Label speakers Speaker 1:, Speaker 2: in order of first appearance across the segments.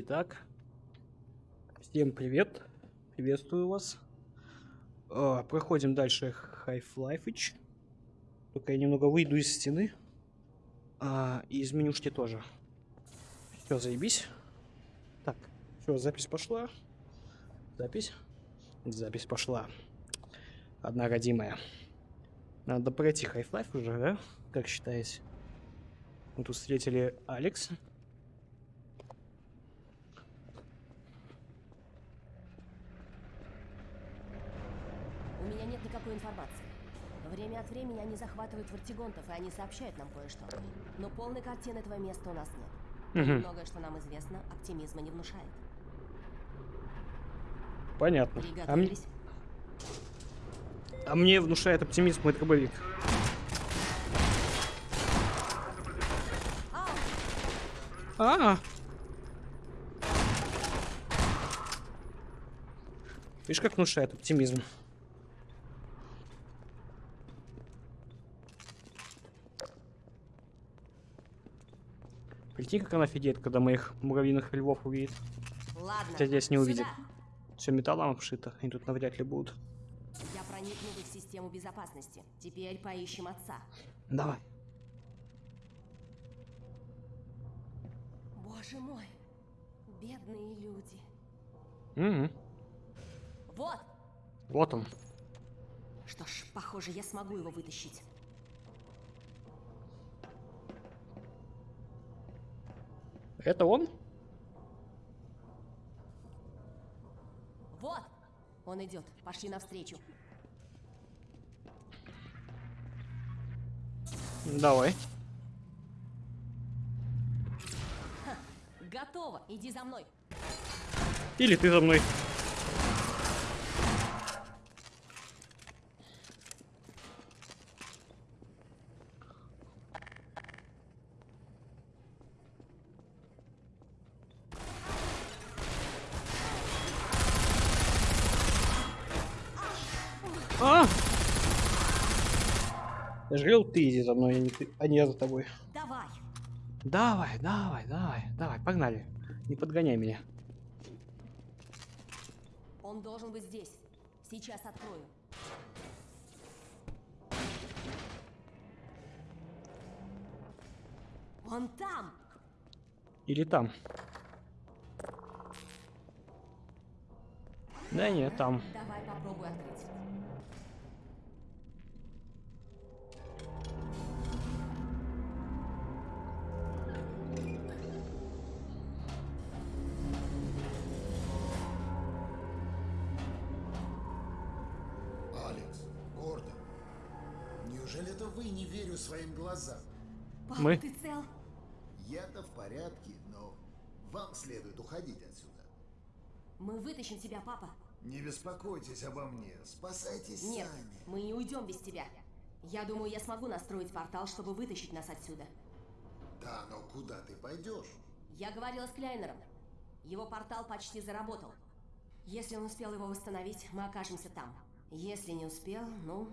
Speaker 1: Итак, всем привет. Приветствую вас. А, проходим дальше Half-Life. Только я немного выйду из стены. А, и из менюшки тоже. Все, заебись. Так, все, запись пошла. Запись. Запись пошла. Одна родимая. Надо пройти Half-Life уже, да? Как считаете? Мы тут встретили Алекс.
Speaker 2: У меня нет никакой информации. Время от времени они захватывают вартигонтов, и они сообщают нам кое-что. Но полной картины этого места у нас нет.
Speaker 1: Мгм.
Speaker 2: Многое, что нам известно, оптимизма не внушает.
Speaker 1: Понятно. А, м- а мне внушает оптимизм мой дробовик. А! Видишь, как внушает оптимизм. Прикинь, как она офигеет, когда моих муравьиных львов увидит.
Speaker 2: Ладно.
Speaker 1: Хотя здесь не
Speaker 2: сюда.
Speaker 1: увидит. Все металлом обшито, они тут навряд ли будут.
Speaker 2: Я проникну в их систему безопасности. Теперь поищем отца.
Speaker 1: Давай.
Speaker 2: Боже мой. Бедные люди.
Speaker 1: Мгм.
Speaker 2: Вот!
Speaker 1: Вот он.
Speaker 2: Что ж, похоже, я смогу его вытащить.
Speaker 1: Это он?
Speaker 2: Вот! Он идет. Пошли навстречу.
Speaker 1: Давай.
Speaker 2: Готово. Иди за мной.
Speaker 1: Или ты за мной. Говорил, ты иди за мной, а не, ты, а не я за тобой.
Speaker 2: Давай.
Speaker 1: Давай, давай, давай, давай, погнали. Не подгоняй меня.
Speaker 2: Он должен быть здесь. Сейчас открою. Он там!
Speaker 1: Или там. Да нет, там.
Speaker 2: Давай попробуй открыть.
Speaker 3: Верю своим глазам?
Speaker 2: Папа,
Speaker 1: Мы?
Speaker 2: ты цел?
Speaker 3: Я-то в порядке, но вам следует уходить отсюда.
Speaker 2: Мы вытащим тебя, папа.
Speaker 3: Не беспокойтесь обо мне, спасайтесь
Speaker 2: Нет,
Speaker 3: сами.
Speaker 2: мы не уйдем без тебя. Я думаю, я смогу настроить портал, чтобы вытащить нас отсюда.
Speaker 3: Да, но куда ты пойдешь?
Speaker 2: Я говорила с Кляйнером. Его портал почти заработал. Если он успел его восстановить, мы окажемся там. Если не успел, ну,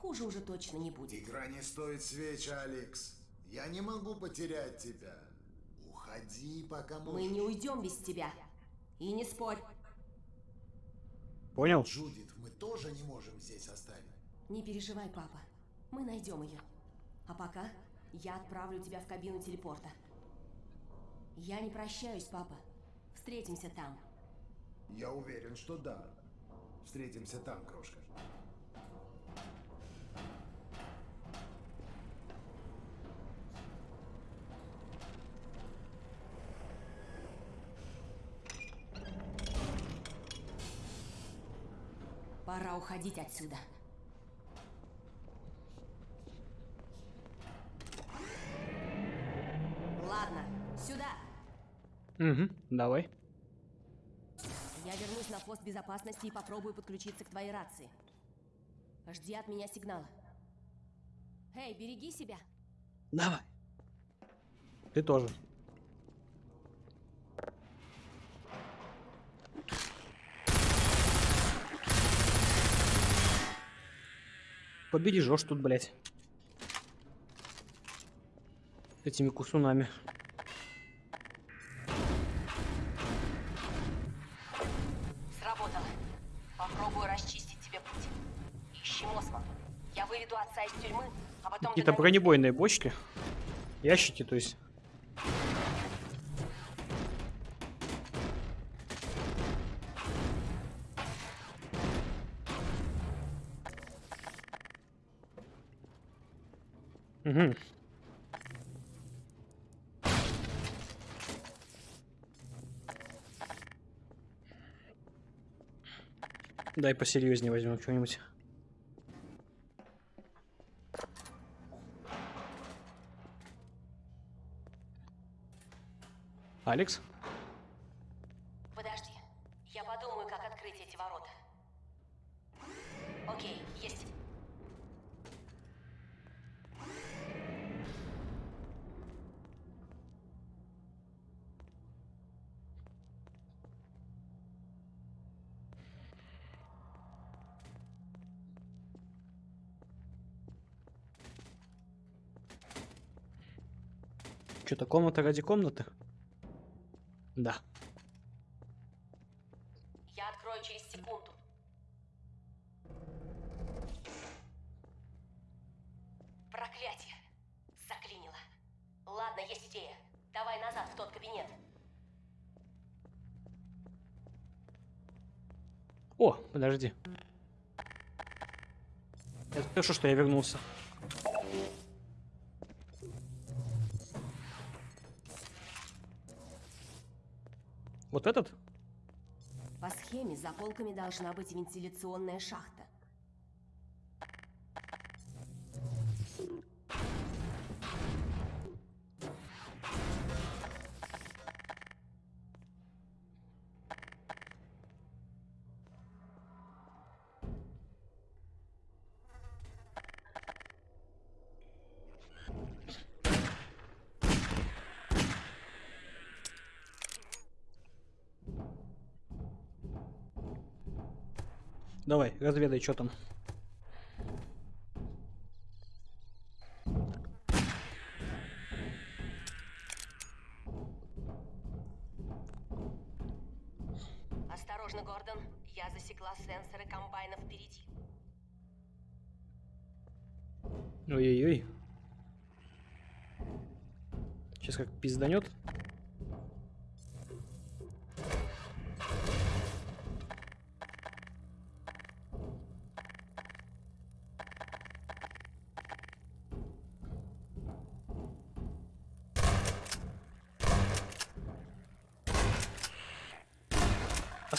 Speaker 2: хуже уже точно не будет.
Speaker 3: Игра не стоит свеч, Алекс. Я не могу потерять тебя. Уходи, пока можешь.
Speaker 2: Мы не уйдем без тебя. И не спорь.
Speaker 1: Понял?
Speaker 3: Джудит, мы тоже не можем здесь оставить.
Speaker 2: Не переживай, папа. Мы найдем ее. А пока я отправлю тебя в кабину телепорта. Я не прощаюсь, папа. Встретимся там.
Speaker 3: Я уверен, что да. Встретимся там, крошка.
Speaker 2: Пора уходить отсюда. Ладно, сюда.
Speaker 1: Угу, давай.
Speaker 2: Я вернусь на пост безопасности и попробую подключиться к твоей рации. Жди от меня сигнала. Эй, береги себя.
Speaker 1: Давай. Ты тоже. Побережешь тут, блядь. Этими кусунами.
Speaker 2: Сработало. Попробую расчистить тебе путь. Ищи Мосма. Я выведу отца из тюрьмы, а потом...
Speaker 1: Какие-то бронебойные бочки. Ящики, то есть. Дай посерьезнее возьмем что-нибудь. Алекс?
Speaker 2: Подожди. Я подумаю, как открыть эти ворота. Окей, есть.
Speaker 1: Что-то комната ради комнаты? Да.
Speaker 2: Я открою через секунду. Проклятие. Заклинило. Ладно, есть идея. Давай назад в тот кабинет.
Speaker 1: О, подожди. Это хорошо, что я вернулся. Вот этот?
Speaker 2: По схеме за полками должна быть вентиляционная шахта.
Speaker 1: Давай, разведай, что там.
Speaker 2: Осторожно, Гордон. Я засекла сенсоры комбайна впереди.
Speaker 1: Ой-ой-ой. Сейчас как пизданет.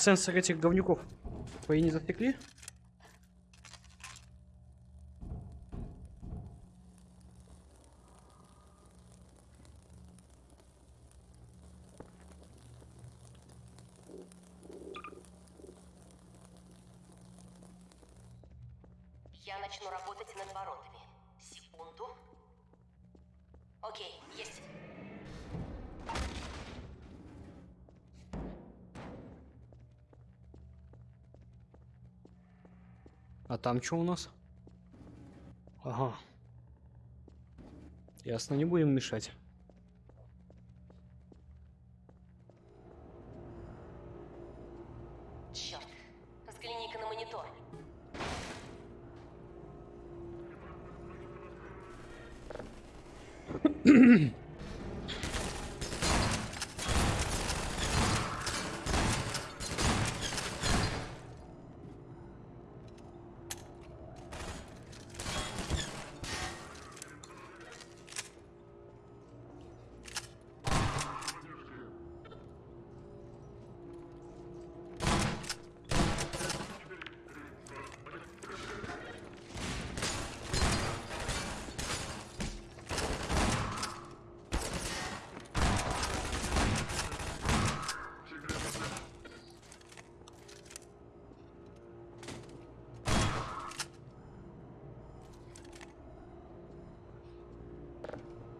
Speaker 1: Сенсор этих говнюков твои не засекли?
Speaker 2: Я начну работать над воротами. Секунду. Окей, есть.
Speaker 1: Там что у нас? Ага. Ясно, не будем мешать.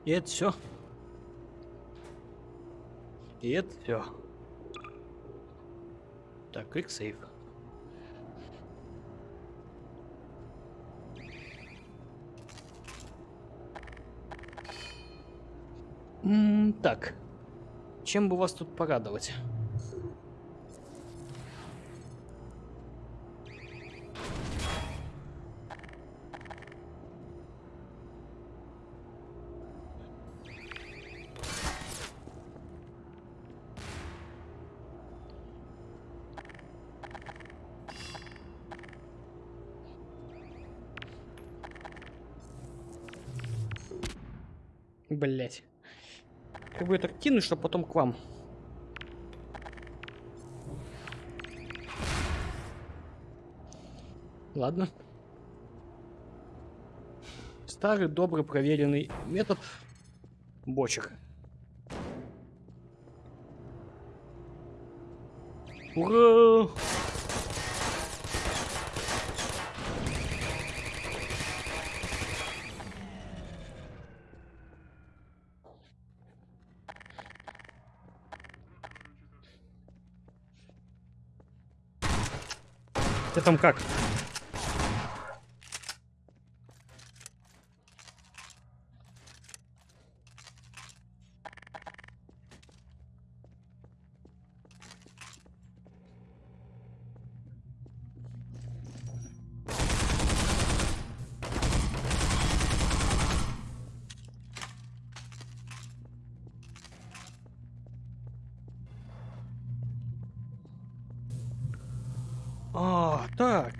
Speaker 1: И это все. И это все. Так, save. М, так. Чем бы вас тут порадовать? Блять. Как бы так кинуть, чтобы потом к вам. Ладно. Старый, добрый, проверенный метод бочек. Ура! Ты там как? А, так.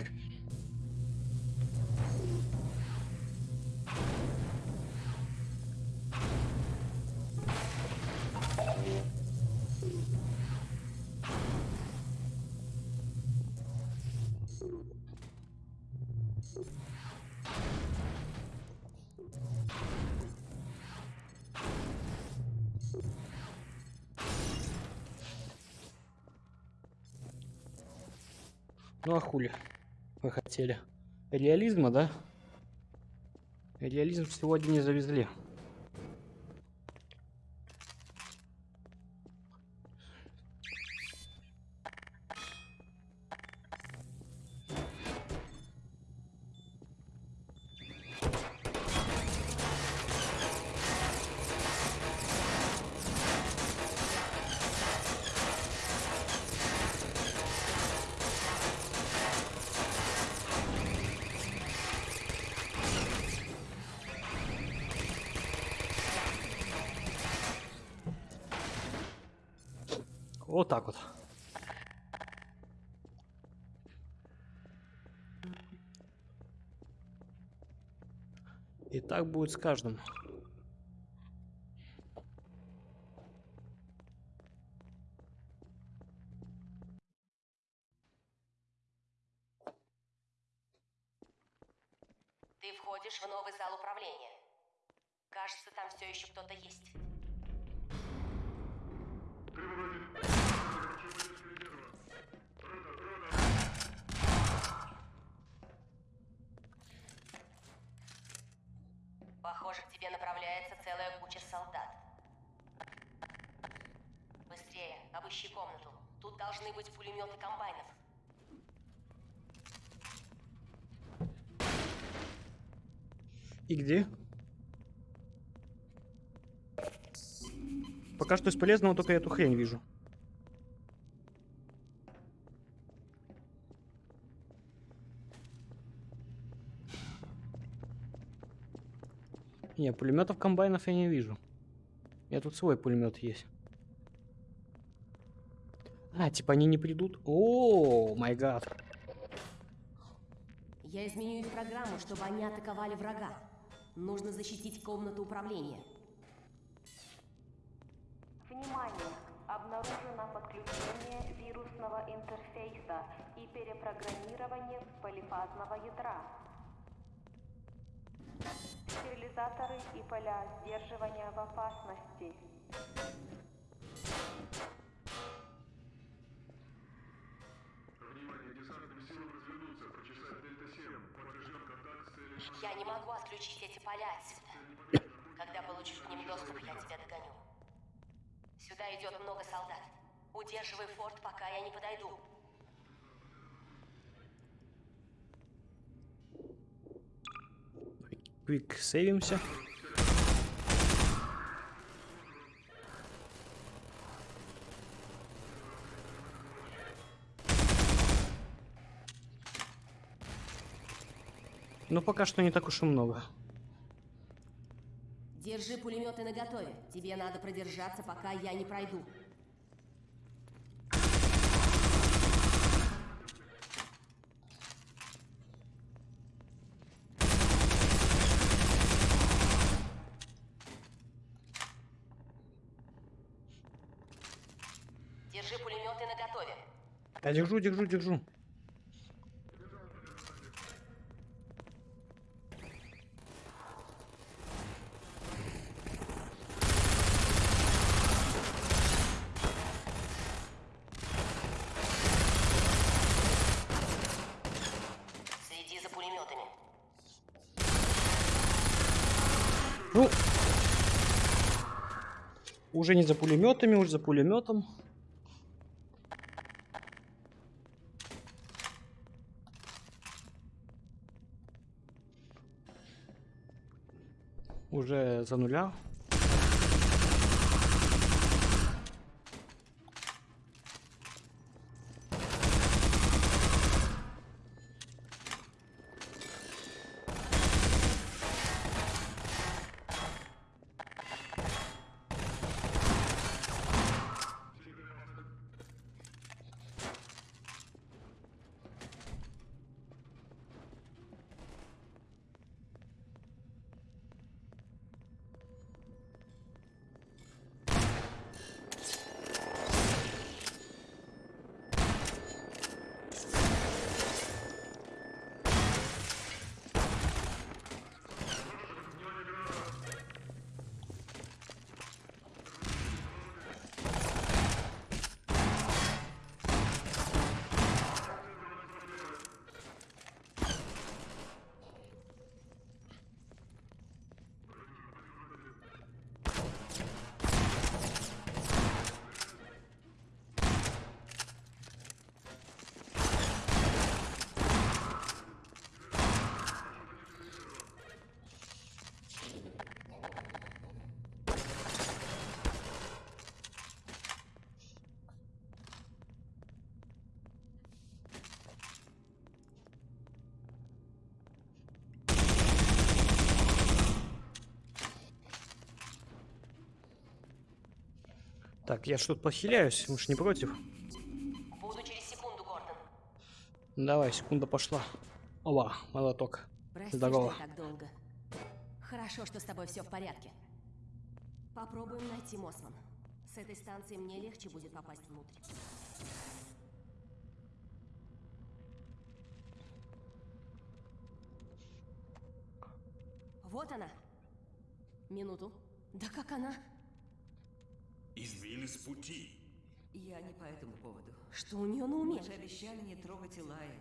Speaker 1: Ну а хули вы хотели? Реализма, да? Реализм сегодня не завезли. Вот так вот. И так будет с каждым.
Speaker 2: Ты входишь в новый зал управления. Кажется, там все еще кто-то есть. Похоже, к тебе направляется целая куча солдат. Быстрее, обыщи комнату. Тут должны быть пулеметы комбайнов.
Speaker 1: И где? Пока что из полезного только эту хрень вижу. Не, пулеметов комбайнов я не вижу. Меня тут свой пулемет есть. А, типа они не придут? О, май гад.
Speaker 2: Я изменю их программу, чтобы они атаковали врага. Нужно защитить комнату управления.
Speaker 4: Внимание! Обнаружено подключение вирусного интерфейса и перепрограммирование полифазного ядра. Стерилизаторы и поля сдерживания в опасности.
Speaker 2: Я не могу отключить эти поля отсюда. Когда получишь к ним доступ, я тебя догоню. Сюда идет много солдат. Удерживай форт, пока я не подойду.
Speaker 1: Квик сейвимся. Но пока что не так уж и много.
Speaker 2: Держи пулеметы наготове. Тебе надо продержаться, пока я не пройду. Держи пулеметы наготове.
Speaker 1: Я держу, держу, держу.
Speaker 2: Следи за пулеметами.
Speaker 1: Ну, уже не за пулеметами, уже за пулеметом. Уже Так, я что-то похиляюсь, уж не против.
Speaker 2: Буду через секунду, Гордон.
Speaker 1: Давай, секунда пошла. Ова, молоток.
Speaker 2: Прости,
Speaker 1: Здорово.
Speaker 2: что так долго. Хорошо, что с тобой все в порядке. Попробуем найти Мосман. С этой станции мне легче будет попасть внутрь. Вот она. Минуту. Да как она?
Speaker 5: Избили с пути.
Speaker 6: Я не по этому поводу.
Speaker 2: Что у нее на уме?
Speaker 6: Мы же обещали не трогать Илая.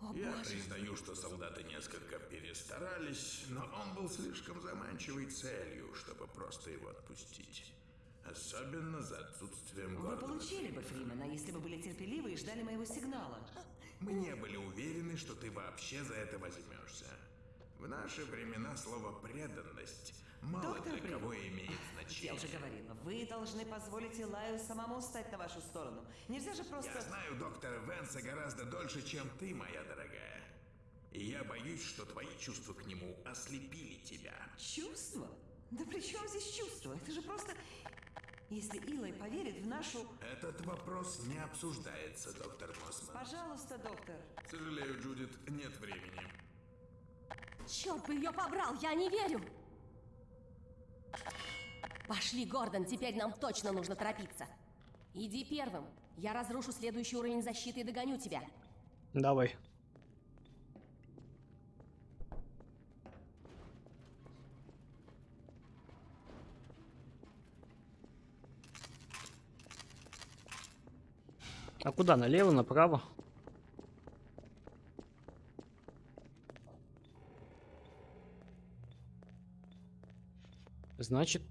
Speaker 2: О
Speaker 5: Я
Speaker 2: боже.
Speaker 5: признаю, что солдаты несколько перестарались, но он был слишком заманчивой целью, чтобы просто его отпустить. Особенно за отсутствием
Speaker 6: Вы
Speaker 5: Гордона.
Speaker 6: получили бы Фримена, если бы были терпеливы и ждали моего сигнала.
Speaker 5: Мы не были уверены, что ты вообще за это возьмешься. В наши времена слово «преданность» мало
Speaker 6: Доктор
Speaker 5: для
Speaker 6: Брин,
Speaker 5: кого имеет
Speaker 6: Я
Speaker 5: значение.
Speaker 6: уже говорила, вы должны позволить Илаю самому стать на вашу сторону. Нельзя же
Speaker 5: Я
Speaker 6: просто...
Speaker 5: знаю доктора Венса гораздо дольше, чем ты, моя дорогая. И я боюсь, что твои чувства к нему ослепили тебя.
Speaker 6: Чувство? Да при чем здесь чувство? Это же просто... Если Илай поверит в нашу...
Speaker 5: Этот вопрос не обсуждается, доктор Мосман.
Speaker 6: Пожалуйста, доктор.
Speaker 5: Сожалею, Джудит, нет времени.
Speaker 2: Черт бы ее побрал, я не верю! Пошли, Гордон, теперь нам точно нужно торопиться. Иди первым. Я разрушу следующий уровень защиты и догоню тебя.
Speaker 1: Давай. А куда? Налево, направо? Значит,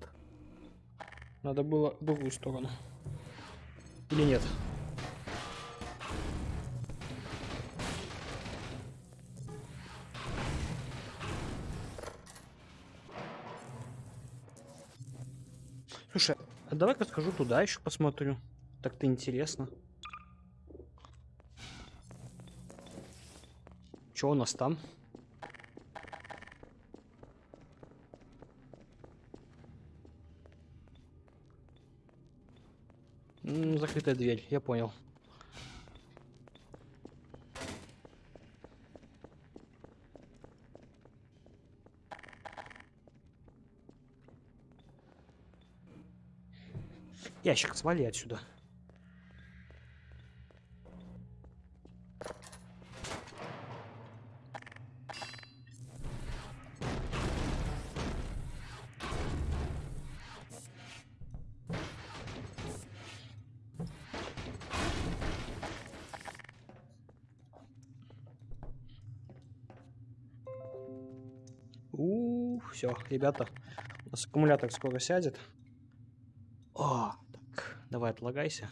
Speaker 1: надо было в другую сторону. Или нет? Слушай, а давай-ка схожу туда еще посмотрю. Так-то интересно. Что у нас там? М, закрытая дверь, я понял. Ящик, свали отсюда. Ребята, у нас аккумулятор скоро сядет. О, так, давай отлагайся.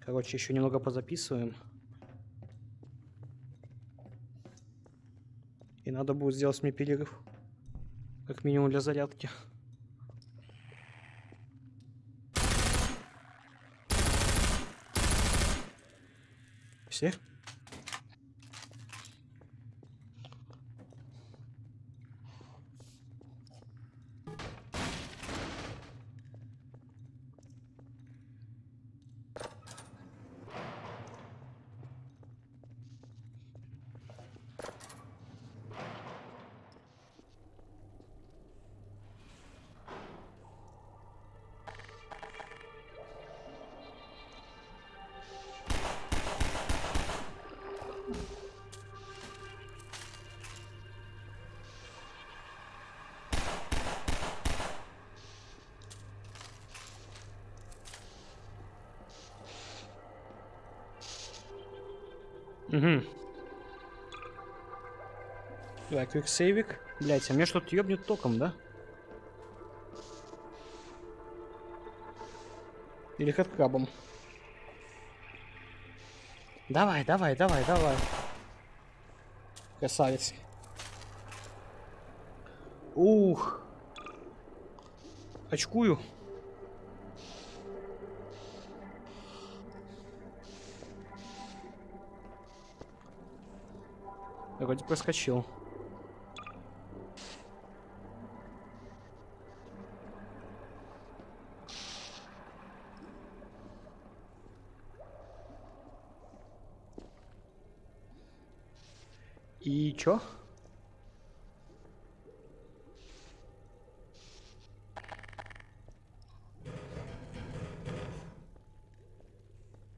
Speaker 1: Короче, еще немного позаписываем. И надо будет сделать мне перерыв. Как минимум для зарядки. Все? Угу. Давай, квиксейвик. Блять, а мне что-то ёбнет током, да? Или хэдкрабом. Давай, давай, давай, давай. Красавец. Ух. Очкую. Вроде проскочил. И чё?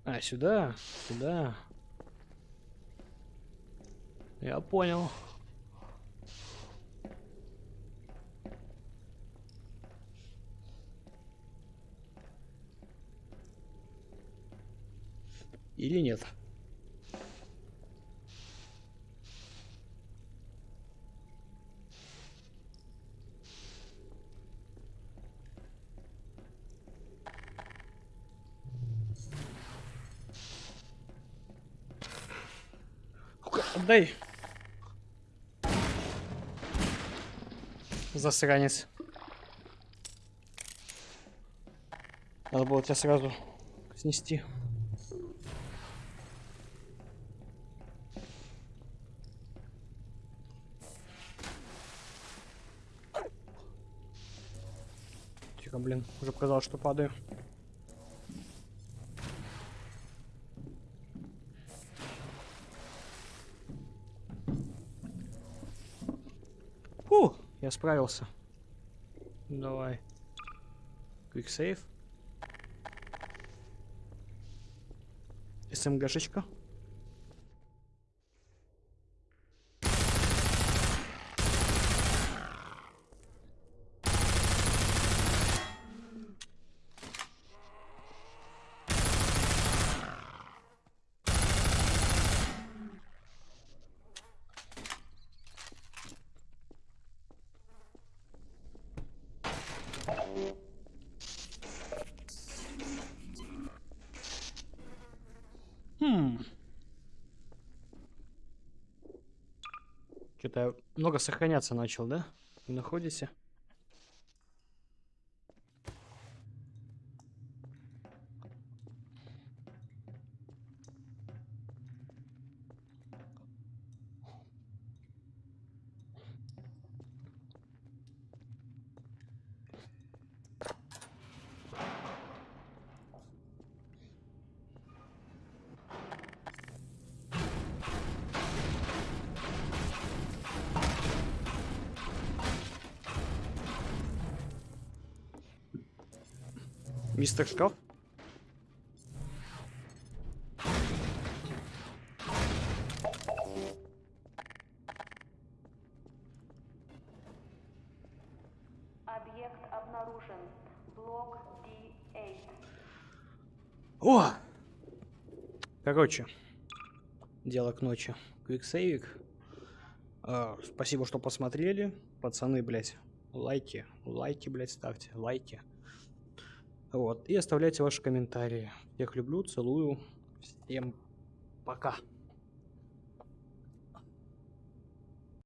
Speaker 1: А, сюда, сюда. Я понял. Или нет? Отдай. Засранец. Надо было тебя сразу снести. Тихо, блин, уже показалось, что падаю. Справился. Давай. Quick save. СМГшечка. Что-то много сохраняться начал, да? Находите? Мистер Шкаф?
Speaker 4: Объект обнаружен. Блок D8.
Speaker 1: О! Короче, дело к ночи. Квиксейвик. А, спасибо, что посмотрели. Пацаны, блядь, лайки, лайки, блядь, ставьте, лайки. Вот, и оставляйте ваши комментарии. Всех люблю, целую. Всем пока.